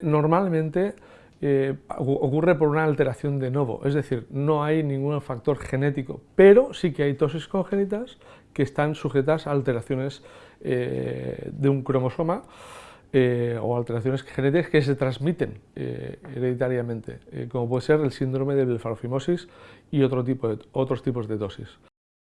Normalmente eh, ocurre por una alteración de novo, es decir, no hay ningún factor genético, pero sí que hay tosis congénitas que están sujetas a alteraciones eh, de un cromosoma eh, o alteraciones genéticas que se transmiten hereditariamente, como puede ser el síndrome de blefarofimosis y otro tipo de, otros tipos de tosis.